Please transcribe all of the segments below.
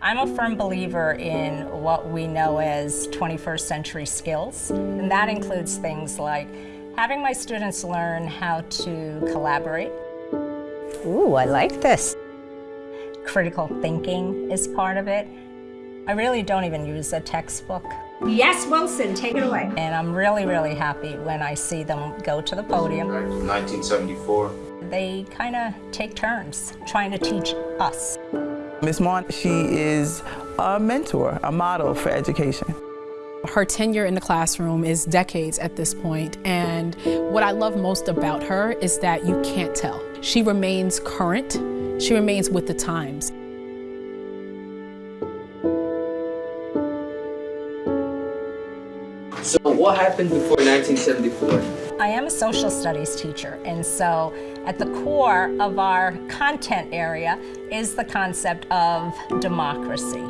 I'm a firm believer in what we know as 21st century skills, and that includes things like having my students learn how to collaborate. Ooh, I like this. Critical thinking is part of it. I really don't even use a textbook. Yes, Wilson, take it away. And I'm really, really happy when I see them go to the podium. 1974. They kind of take turns trying to teach us. Ms. Maughan, she is a mentor, a model for education. Her tenure in the classroom is decades at this point, and what I love most about her is that you can't tell. She remains current, she remains with the times. So what happened before 1974? I am a social studies teacher, and so at the core of our content area is the concept of democracy.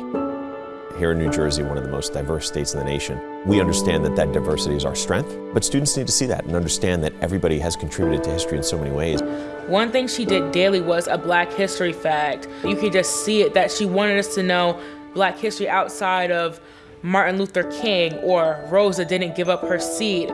Here in New Jersey, one of the most diverse states in the nation, we understand that that diversity is our strength, but students need to see that and understand that everybody has contributed to history in so many ways. One thing she did daily was a black history fact. You could just see it that she wanted us to know black history outside of Martin Luther King or Rosa didn't give up her seat.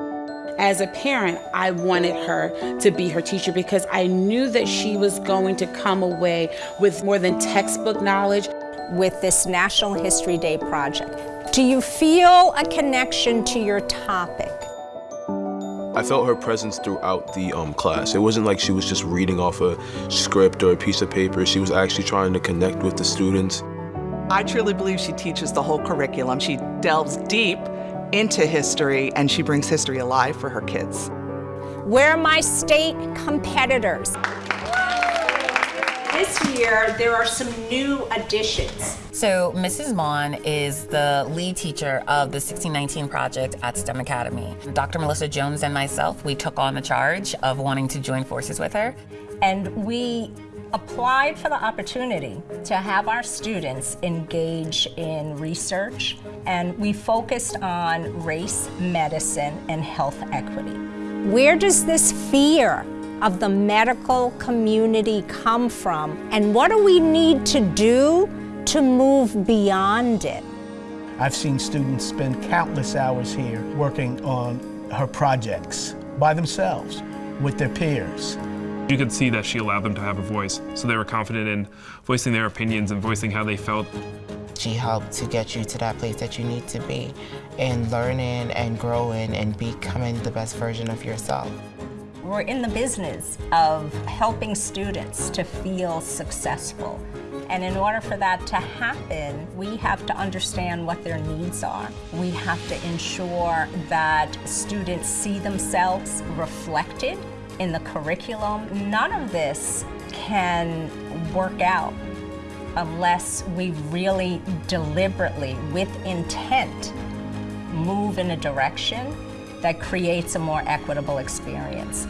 As a parent, I wanted her to be her teacher because I knew that she was going to come away with more than textbook knowledge. With this National History Day project, do you feel a connection to your topic? I felt her presence throughout the um, class. It wasn't like she was just reading off a script or a piece of paper. She was actually trying to connect with the students. I truly believe she teaches the whole curriculum. She delves deep into history and she brings history alive for her kids. Where are my state competitors? This year, there are some new additions. So Mrs. Maughan is the lead teacher of the 1619 project at STEM Academy. Dr. Melissa Jones and myself, we took on the charge of wanting to join forces with her. And we applied for the opportunity to have our students engage in research, and we focused on race, medicine, and health equity. Where does this fear of the medical community come from, and what do we need to do to move beyond it? I've seen students spend countless hours here working on her projects by themselves with their peers. You could see that she allowed them to have a voice, so they were confident in voicing their opinions and voicing how they felt. She helped to get you to that place that you need to be in learning and growing and becoming the best version of yourself. We're in the business of helping students to feel successful. And in order for that to happen, we have to understand what their needs are. We have to ensure that students see themselves reflected in the curriculum. None of this can work out unless we really deliberately, with intent, move in a direction that creates a more equitable experience.